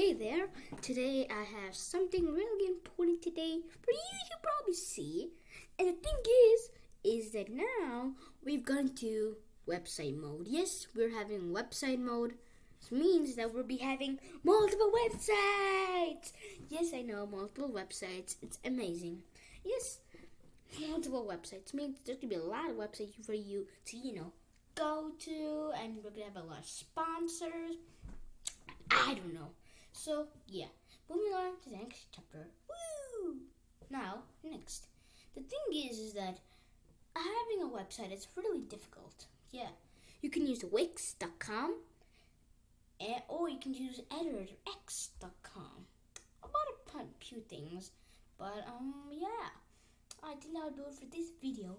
Hey there, today I have something really important today for you to probably see. And the thing is, is that now we've gone to website mode. Yes, we're having website mode. This means that we'll be having multiple websites. Yes, I know, multiple websites. It's amazing. Yes, multiple websites means there's gonna be a lot of websites for you to, you know, go to, and we're gonna have a lot of sponsors. So yeah, moving on to the next chapter. Woo! Now next, the thing is, is that having a website is really difficult. Yeah, you can use Wix.com, or you can use EditorX.com. About a few things, but um yeah, I think I'll do it for this video.